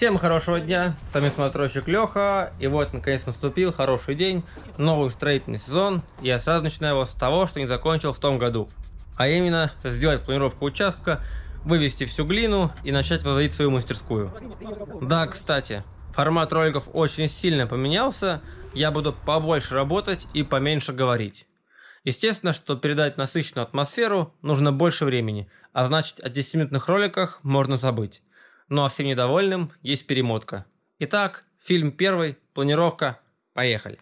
Всем хорошего дня, с вами смотрщик Леха, и вот наконец наступил хороший день, новый строительный сезон, я сразу начинаю его с того, что не закончил в том году. А именно, сделать планировку участка, вывести всю глину и начать возводить свою мастерскую. Да, кстати, формат роликов очень сильно поменялся, я буду побольше работать и поменьше говорить. Естественно, что передать насыщенную атмосферу нужно больше времени, а значит о 10-минутных роликах можно забыть. Ну а всем недовольным есть перемотка. Итак, фильм первый, планировка, поехали.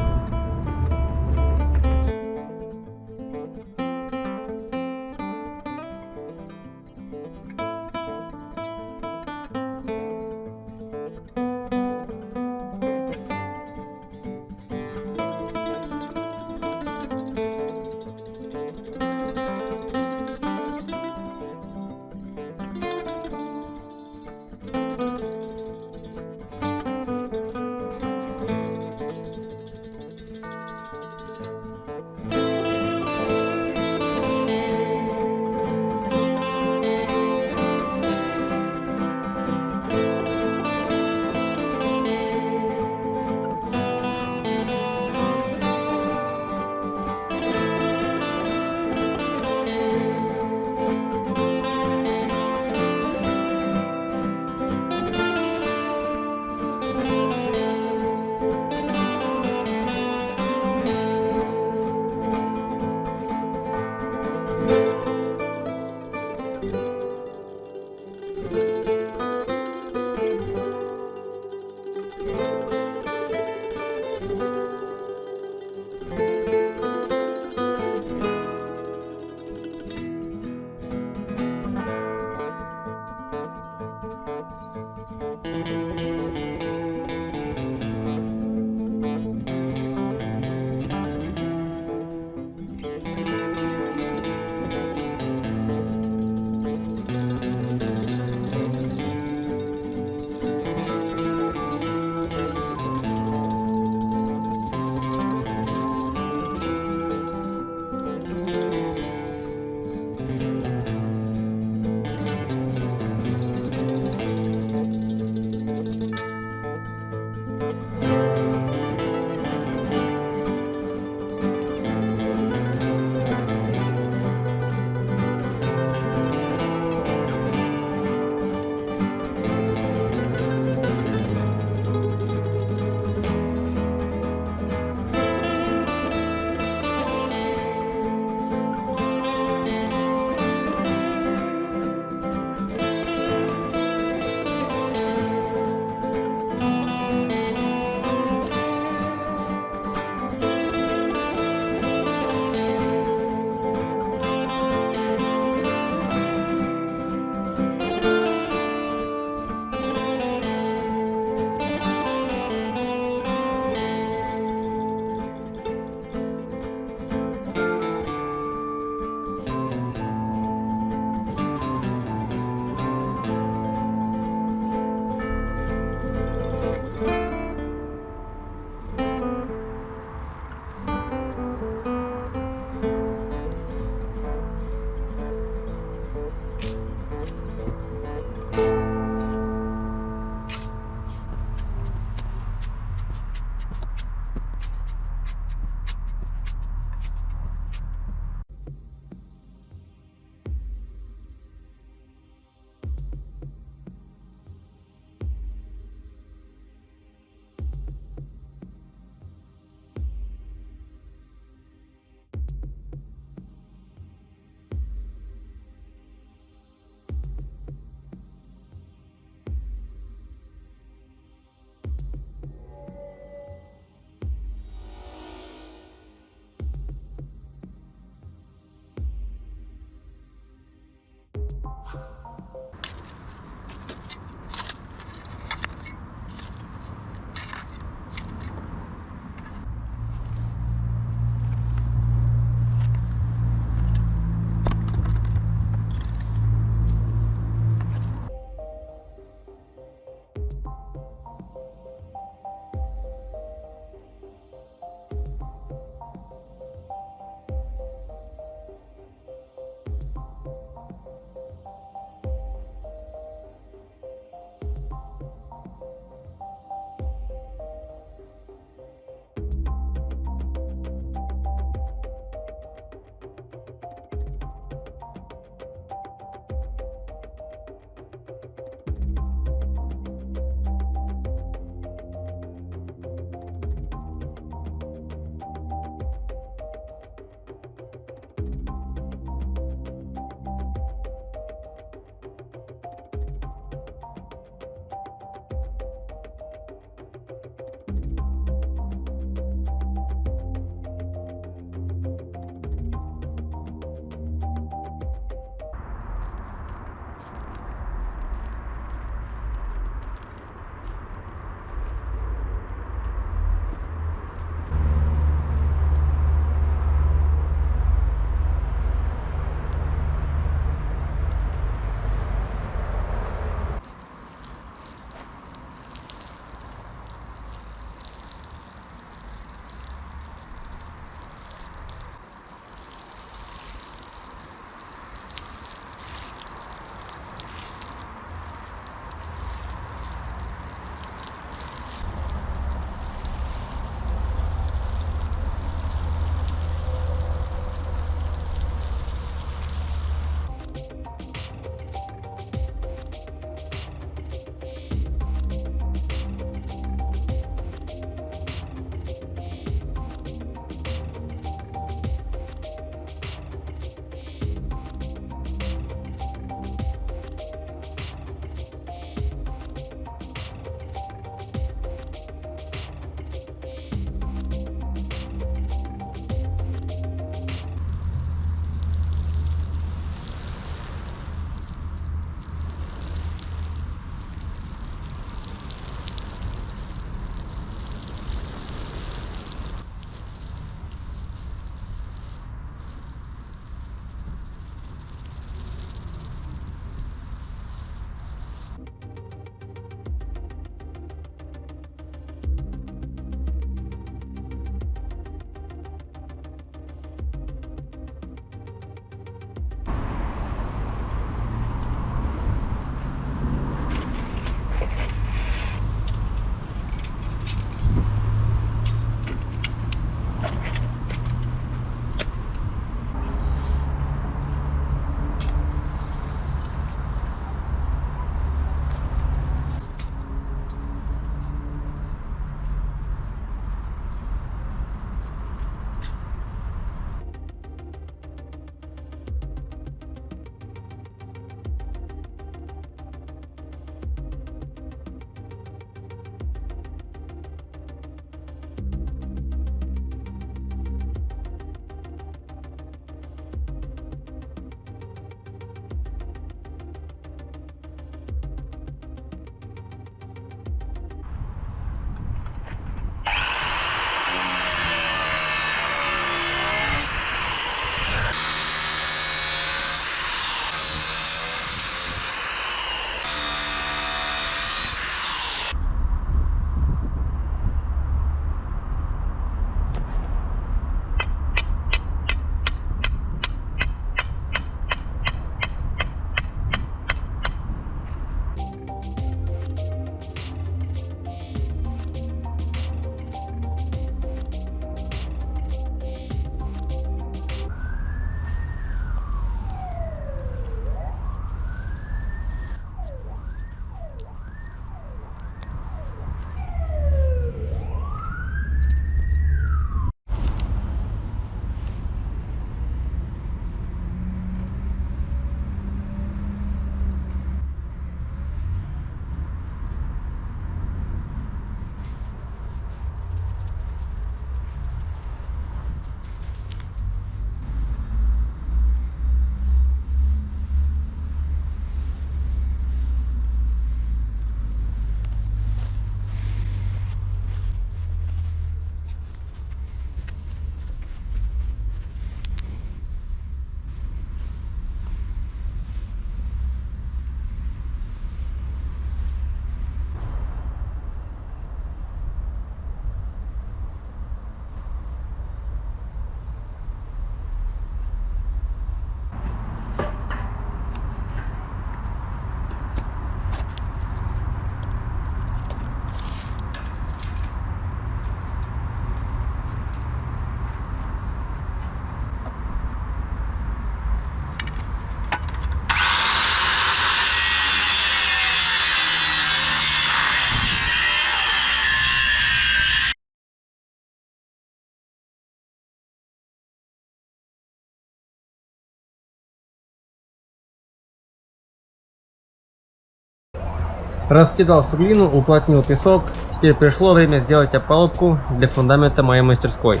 Раскидал суглину, уплотнил песок. Теперь пришло время сделать опалубку для фундамента моей мастерской.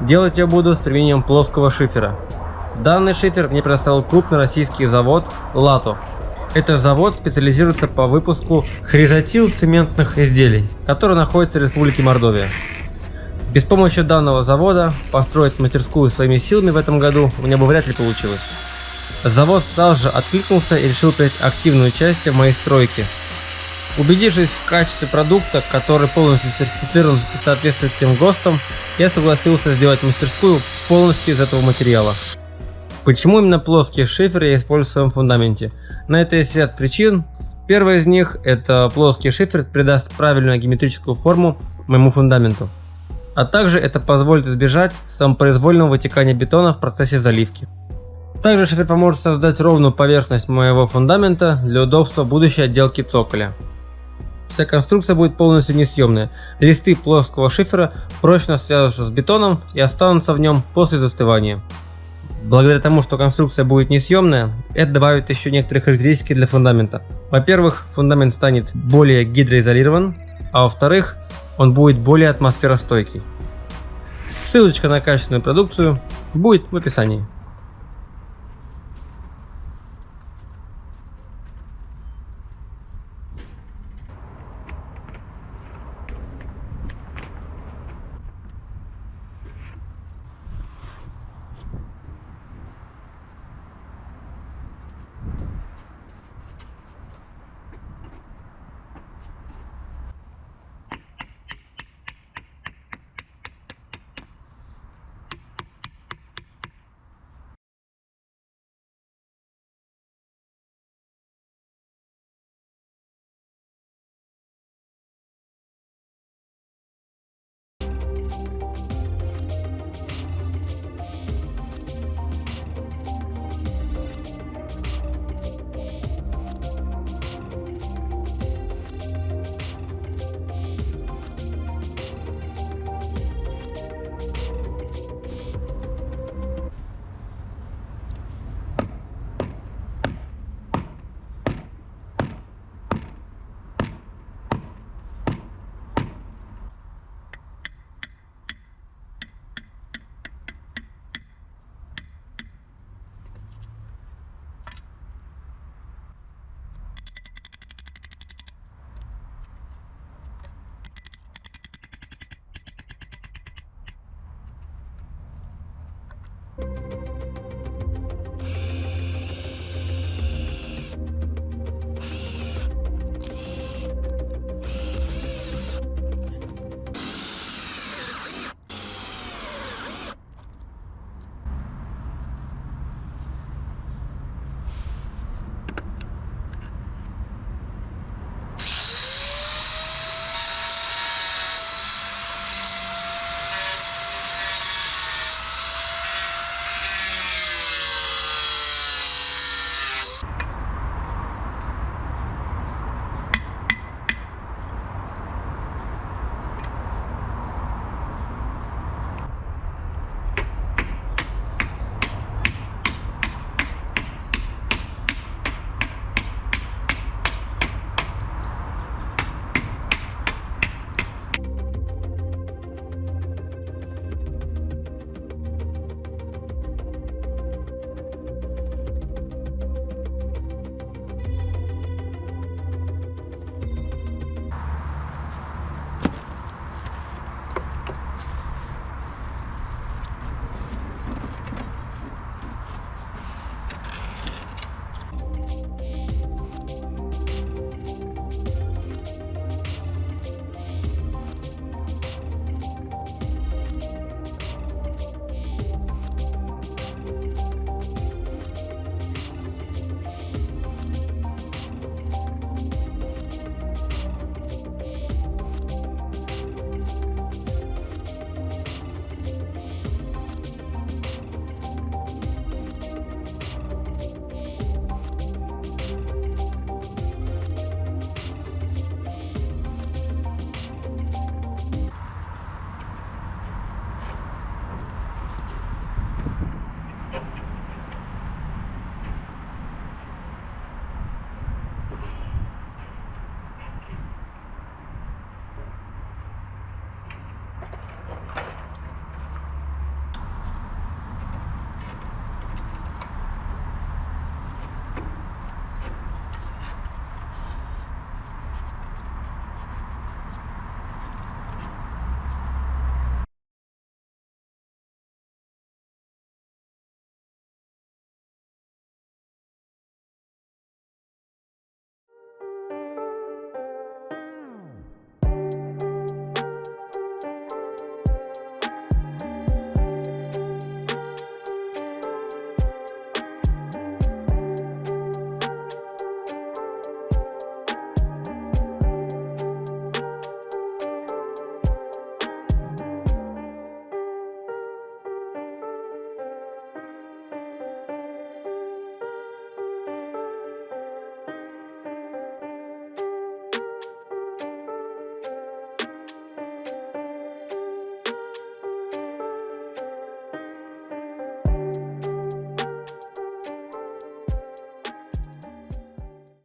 Делать я буду с применением плоского шифера. Данный шифер мне предоставил крупный российский завод «Лато». Этот завод специализируется по выпуску хризотил-цементных изделий, который находится в Республике Мордовия. Без помощи данного завода построить мастерскую своими силами в этом году у меня бы вряд ли получилось. Завод сразу же откликнулся и решил принять активное участие в моей стройке. Убедившись в качестве продукта, который полностью сертифицирован и соответствует всем ГОСТам, я согласился сделать мастерскую полностью из этого материала. Почему именно плоские шиферы я использую в своем фундаменте? На это есть ряд причин. Первая из них – это плоский шифер придаст правильную геометрическую форму моему фундаменту. А также это позволит избежать самопроизвольного вытекания бетона в процессе заливки. Также шифер поможет создать ровную поверхность моего фундамента для удобства будущей отделки цоколя. Вся конструкция будет полностью несъемная. Листы плоского шифера прочно свяжутся с бетоном и останутся в нем после застывания. Благодаря тому, что конструкция будет несъемная, это добавит еще некоторые характеристики для фундамента. Во-первых, фундамент станет более гидроизолирован, а во-вторых, он будет более атмосферостойкий. Ссылочка на качественную продукцию будет в описании.